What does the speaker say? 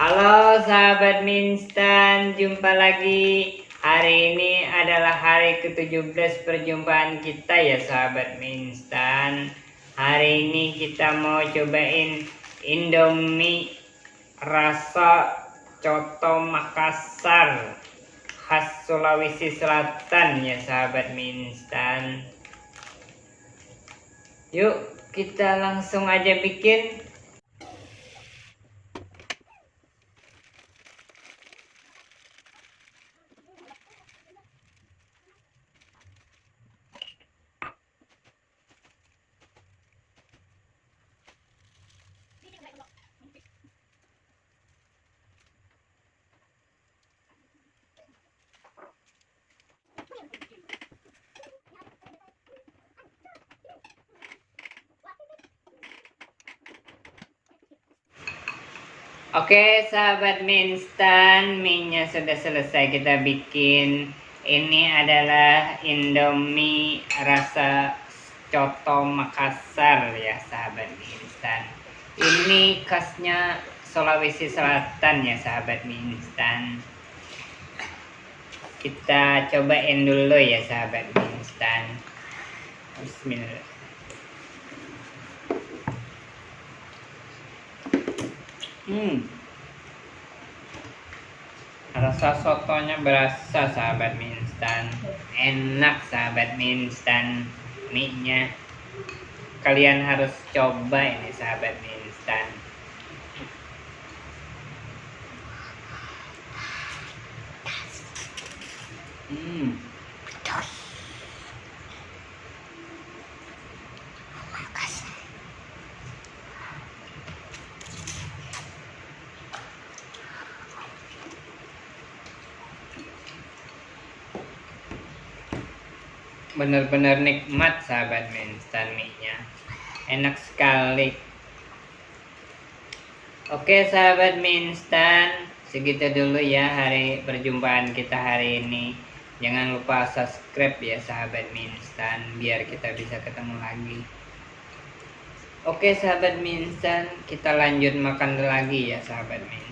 Halo sahabat Minstan, jumpa lagi. Hari ini adalah hari ke-17 perjumpaan kita ya sahabat Minstan. Hari ini kita mau cobain Indomie rasa coto Makassar khas Sulawesi Selatan ya sahabat Minstan. Yuk kita langsung aja bikin Oke sahabat mie instan Mie sudah selesai kita bikin. Ini adalah Indomie rasa coto Makassar ya sahabat mie instan Ini khasnya Sulawesi Selatan ya sahabat mie instan Kita cobain dulu ya sahabat mie instan Bismillah Hmm. Rasa sotonya berasa sahabat mie instan. Enak sahabat mie instan. Mie-nya kalian harus coba ini sahabat mie instan. Hmm. Benar-benar nikmat sahabat instan mie-nya. Enak sekali. Oke sahabat mie segitu dulu ya hari perjumpaan kita hari ini. Jangan lupa subscribe ya sahabat mie biar kita bisa ketemu lagi. Oke sahabat mie kita lanjut makan lagi ya sahabat mie